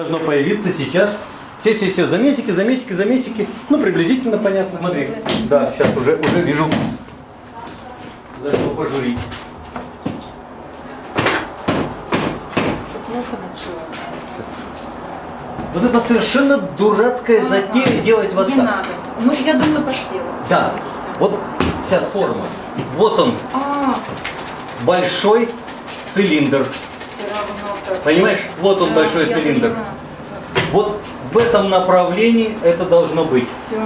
должно появиться сейчас. Все, все, все, замесики, замесики, замесики. Ну, приблизительно понятно. Смотри. Да, сейчас уже, уже вижу. За что пожурить. Вот это совершенно дурацкая затея делать вот Не так. надо. Ну, я думаю, подсела. Да. Вот сейчас форма. Вот он, А, большой цилиндр. Понимаешь? Вот он, большой цилиндр. Вот в этом направлении это должно быть. Все.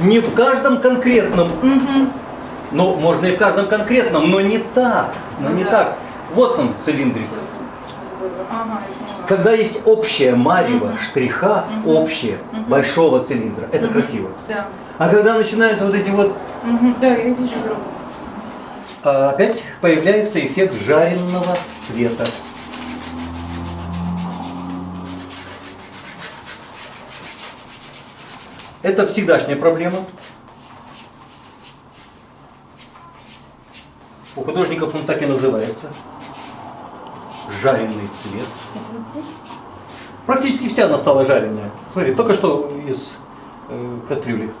Не в каждом конкретном, Угу. ну, можно и в каждом конкретном, но не так. Но Ну не да. так. Вот он, цилиндрик. Ага. Когда есть общее марево Мгм. штриха, Мгм. общее, Мгм. большого цилиндра, это Мгм. красиво. Да. А когда начинаются вот эти вот. Да, я вижу. Спасибо. а, опять появляется эффект жареного света. Это всегдашняя проблема. У художников он так и называется. Жареный цвет. Практически вся она стала жареная. Смотри, только что из э, кастрюли.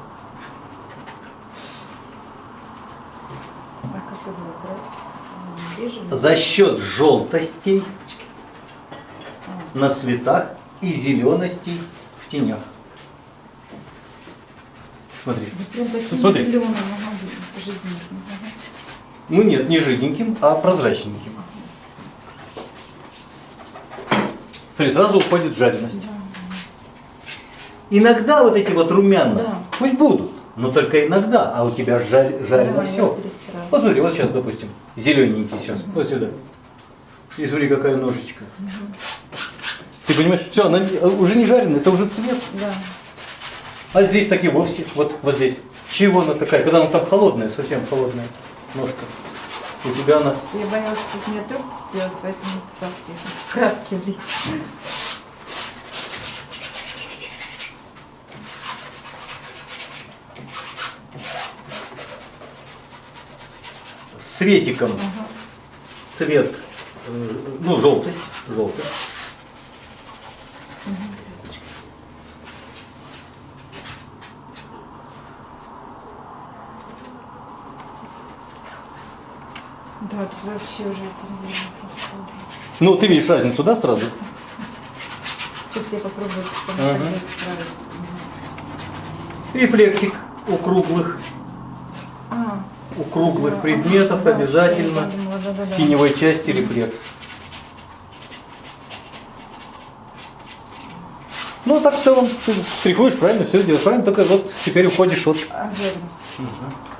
А? За счет желтостей на светах и зеленостей в тенях. Смотри. Смотри. зеленым, ага. Ну нет, не жиденьким, а прозрачненьким. Смотри, сразу уходит жареность. Иногда вот эти вот румяна, Да. пусть будут, но только иногда, а у тебя жар- жарено Да, все. Вот смотри, вот сейчас, допустим, зелененький сейчас, вот сюда. И смотри, какая ножичка. Ты понимаешь, все, она уже не жареная, это уже цвет. Да. А здесь так и вовсе, вот, вот здесь. Чего она такая, когда она там холодная, совсем холодная ножка. У тебя она Я боялась из нее трубку сделать, поэтому пыталась их краски влезть. светиком Ага. цвет, э, ну, желтость, желтость. Да, тут вообще уже. Ну, ты видишь разницу, да, сразу? Сейчас я попробую сама исправить. Рефлексик у круглых, А, у круглых да, предметов да, обязательно я подумала, да, да, с да. части рефлекс. Ну, так в целом ты штрихуешь правильно, все делаешь правильно, только вот теперь уходишь от А, жирность.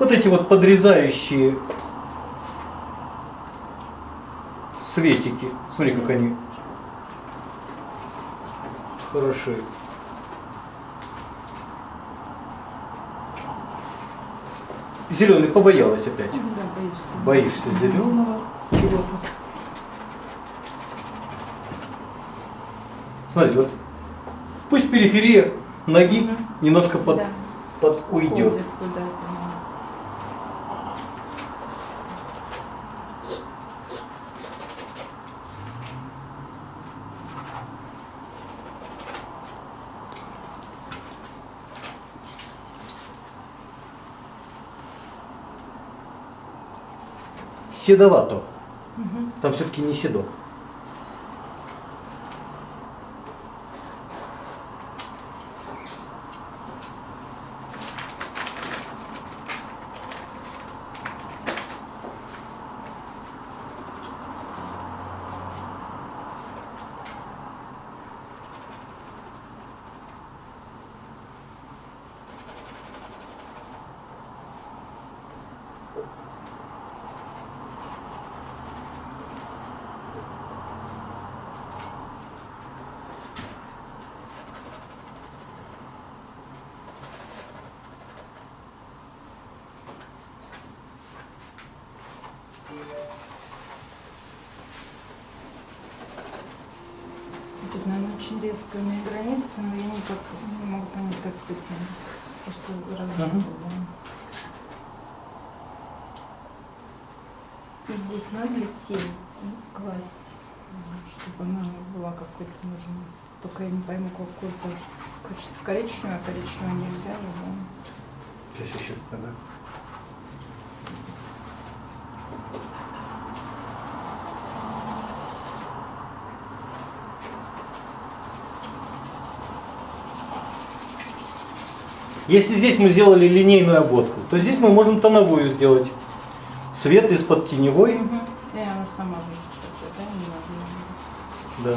Вот эти вот подрезающие светики. Смотри, как они хороши. Зеленый побоялась опять. Да, боюсь. Боишься зеленого чего-то. Смотри, вот пусть периферия ноги Мгм. немножко под, Да. под уйдет. Ходит куда-то. Седовато. Мгм. Там все-таки не седок. Резкими границами, я никак не могу понять, как с этим. Просто Мгм. да. И здесь надо тень класть, чтобы она была какой-то нужна. Только я не пойму, какой, потому что хочется коричневую, а коричневую нельзя да. Сейчас еще, ага. Если здесь мы сделали линейную обводку, то здесь мы можем тоновую сделать. Свет из-под теневой. Мгм. И она сама такой, да. Да.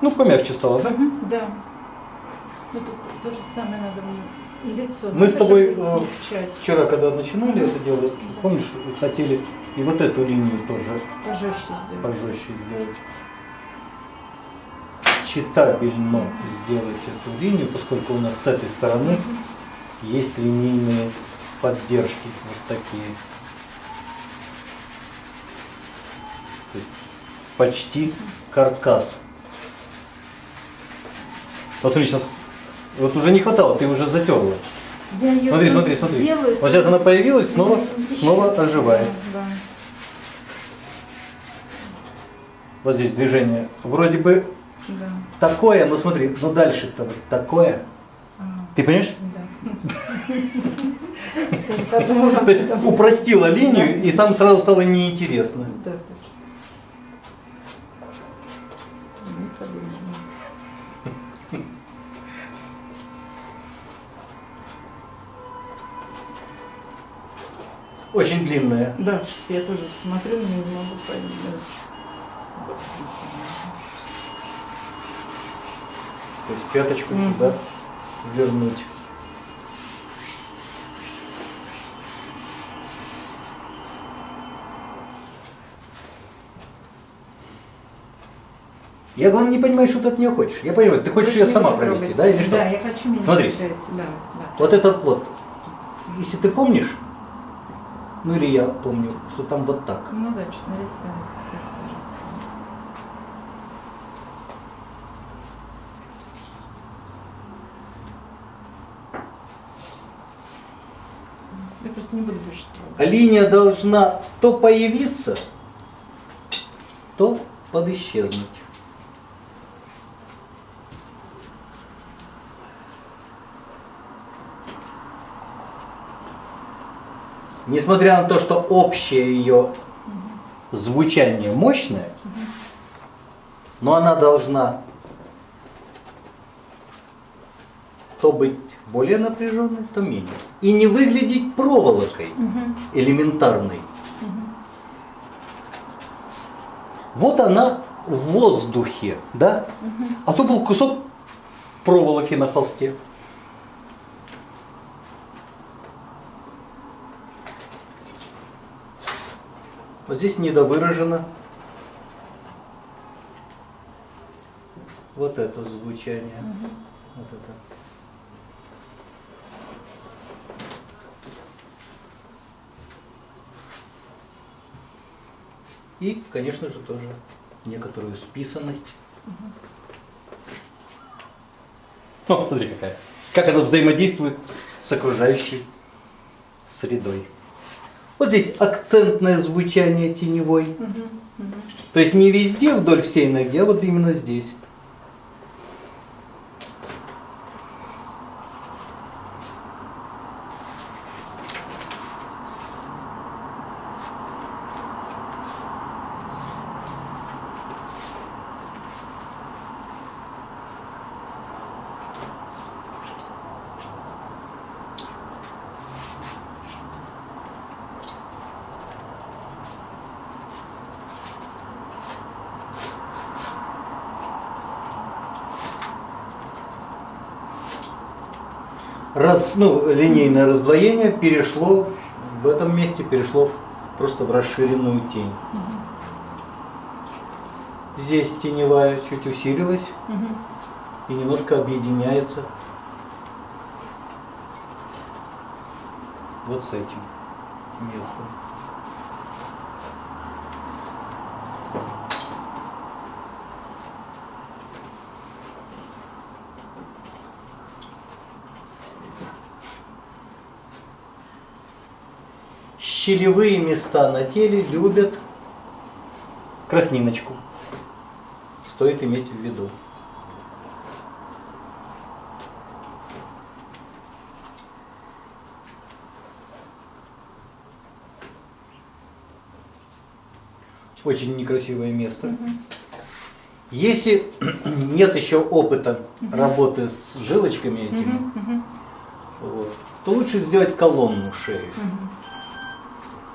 Ну, помягче стало, да? Да. Ну тут то же самое надо и лицо. Мы с тобой э, вчера, когда начинали это делать, помнишь, хотели и вот эту линию тоже Пожестче сделать. пожестче сделать. Читабельно сделать эту линию, поскольку у нас с этой стороны есть линейные поддержки вот такие. То есть почти каркас. Посмотри, сейчас вот уже не хватало, ты уже затерла. Я ее Смотри, смотри, смотри. Делаю, Вот сейчас она появилась, снова, снова оживает. Да, Вот здесь движение. Вроде бы да. такое, но смотри, ну дальше-то такое. Ага, Ты понимаешь? да. То есть упростила линию, и сам сразу стало неинтересно. Да, Очень длинная. Да, я тоже смотрю, но не могу понять. То есть пяточку Мгм. сюда вернуть. Я, главное, не понимаю, что ты от нее хочешь. Я понимаю, ты хочешь ее сама провести, трогать. да, или что? Да, я хочу, мне Смотри. не получается, да, да. Вот этот вот, если ты помнишь, ну или я помню, что там вот так. Ну да, что-то раз. Я просто не буду больше трогать. Линия должна то появиться, то подисчезнуть. Несмотря на то, что общее ее звучание мощное, но она должна то быть более напряженной, то менее. И не выглядеть проволокой элементарной. Вот она в воздухе, да? А то был кусок проволоки на холсте. Вот здесь недовыражено. Вот это звучание. Вот это. И, конечно же, тоже некоторую списанность. О, смотри какая. Как это взаимодействует с окружающей средой. Вот здесь акцентное звучание теневой. Мгм. Мгм. То есть не везде вдоль всей ноги, а вот именно здесь. Раз, ну, линейное раздвоение перешло в этом месте, перешло в- просто в расширенную тень. Здесь теневая чуть усилилась Мгм. и немножко объединяется вот с этим местом. Щелевые места на теле любят красниночку. Стоит иметь в виду. Очень некрасивое место. Если нет еще опыта работы с жилочками этими, Мгм, мгм, вот, то лучше сделать колонну шеи. мгм,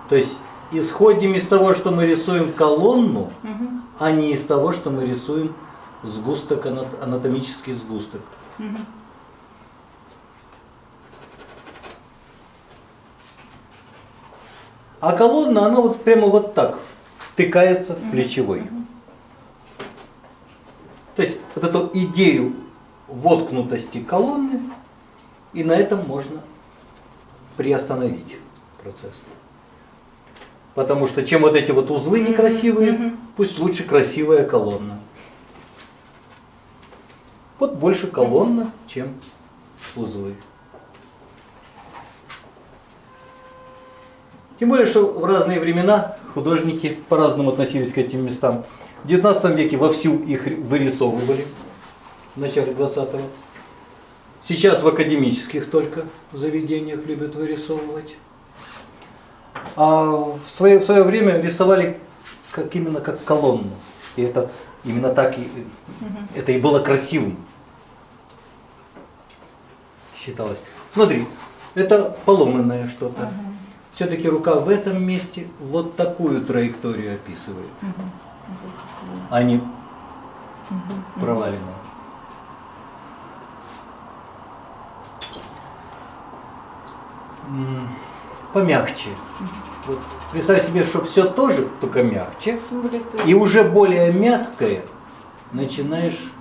То есть исходим из того, что мы рисуем колонну, мгм, а не из того, что мы рисуем сгусток, ана- анатомический сгусток. мгм. А колонна, она вот прямо вот так втыкается в плечевой. То есть вот эту идею воткнутости колонны, и на этом можно приостановить процесс. Потому что чем вот эти вот узлы некрасивые, мгм. пусть лучше красивая колонна. Вот больше колонна, чем узлы. Тем более, что в разные времена художники по-разному относились к этим местам. В 19 веке вовсю их вырисовывали, в начале 20-го. Сейчас в академических только заведениях любят вырисовывать. А в свое, в свое время рисовали как, именно как колонну. И это именно так и, это и было красивым. Считалось. Смотри, это поломанное что-то. Все-таки рука в этом месте вот такую траекторию описывает, а не проваленную. Помягче. Вот представь себе, что все тоже, только мягче. И уже более мягкое начинаешь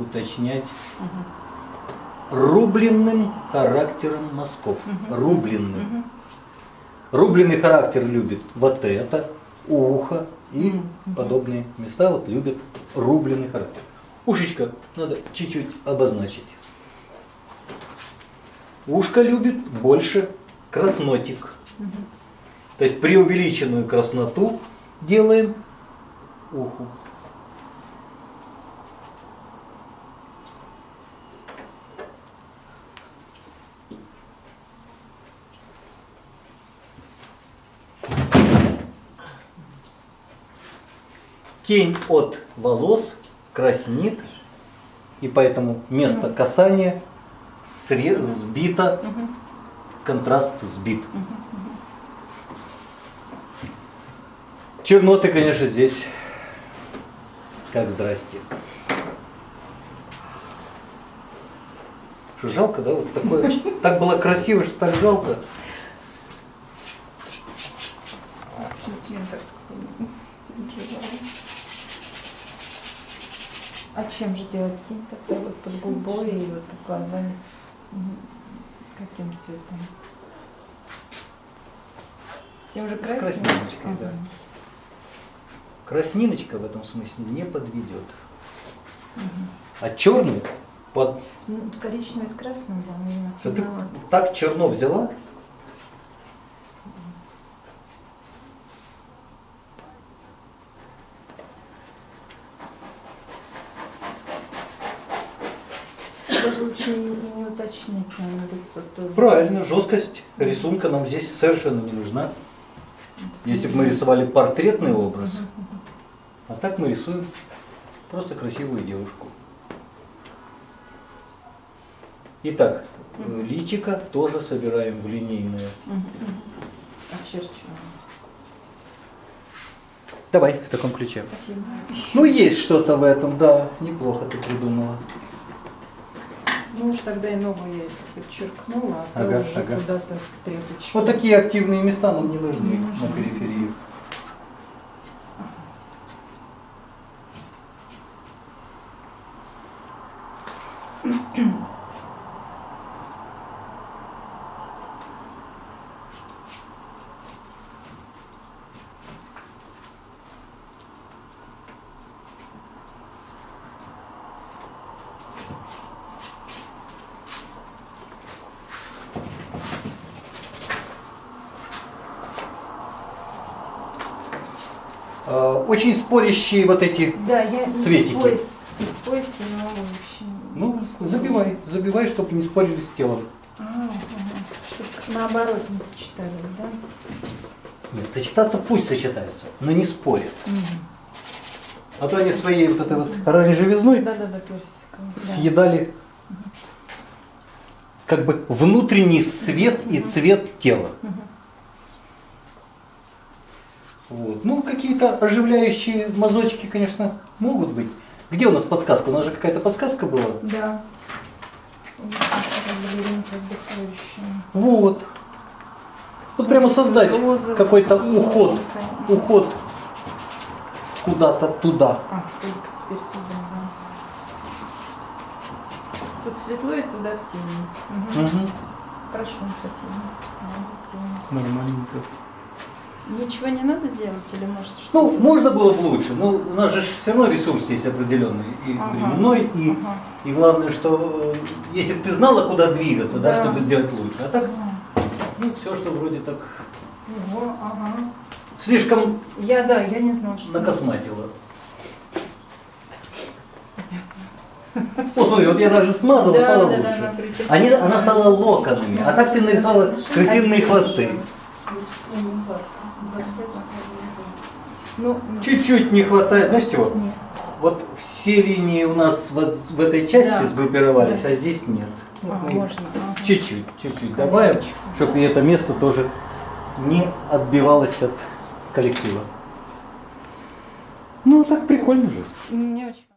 уточнять рубленным характером мазков. Рубленным. Рубленый характер любит вот это, ухо и подобные места вот любят рубленый характер. Ушечко надо чуть-чуть обозначить. Ушко любит больше краснотик. То есть преувеличенную красноту делаем уху. Тень от волос краснит, и поэтому место касания сбито, контраст сбит. Черноты, конечно, здесь как здрасте. Что жалко, да? Вот такое, так было красиво, что так жалко. А чем же делать тень тогда вот под губой и вот под глазами? Каким цветом? Тем же С красным? красниночкой, да. Ага. Красниночка в этом смысле не подведет. А черный под... Ну, коричневый с красным, да, темновато. так черно взяла, Даже лучше и и не уточнить, наверное, лицо тоже. Правильно, жесткость рисунка нам здесь совершенно не нужна. Если бы мы рисовали портретный образ, а так мы рисуем просто красивую девушку. Итак, э, личико тоже собираем в. Очерчиваем. Давай в таком ключе. Спасибо. Ну, есть что-то в этом, да. Неплохо ты придумала. Ну уж тогда и ногу я подчеркнула, а то Ага, уже ага. куда-то тряпочку. Вот такие активные места нам не нужны Не на нужны. периферии. Э, Очень спорящие вот эти. Да, я Цветики. поиск, поиск не могу вообще. Ну, забивай, забивай, чтобы не спорили с телом. А, ага. Чтоб наоборот не сочетались, да? Нет, сочетаться пусть сочетаются, но не спорят. Мгм. А то они своей вот этой вот оранжевизной Да-да-да, персиковый. да. съедали как бы внутренний свет и цвет тела. Мгм. Вот. Ну, какие-то оживляющие мазочки, конечно, могут быть. Где у нас подсказка? У нас же какая-то подсказка была. Да. Вот. Вот. Прямо создать какой-то уход, уход куда-то туда. А, только теперь туда, да. Тут светло и туда в тени. Мгм. Мгм. Хорошо, спасибо. Нормальненько. Ничего не надо делать или может что? Ну, можно было бы лучше, но у нас же все равно ресурс есть определенный, и Ага. временной, и, Ага. и главное, что э, если бы ты знала, куда двигаться, да, Да. чтобы сделать лучше. А так, Ага. ну, все, что вроде так Ого, ага. слишком Я, да, я не знала, что... накосматила. Вот смотри, вот я даже смазала, Да, стало да, да, лучше. она причесалась. Они, она стала локонами, а так ты нарисовала крысиные хвосты. Ну, Чуть-чуть не хватает, знаешь чего? нет. Вот все линии у нас вот в этой части Да. сгруппировались, Да. а здесь нет. А. Чуть-чуть, чуть-чуть добавим, чтобы и это место тоже не отбивалось от коллектива. Ну, так прикольно же. Мне очень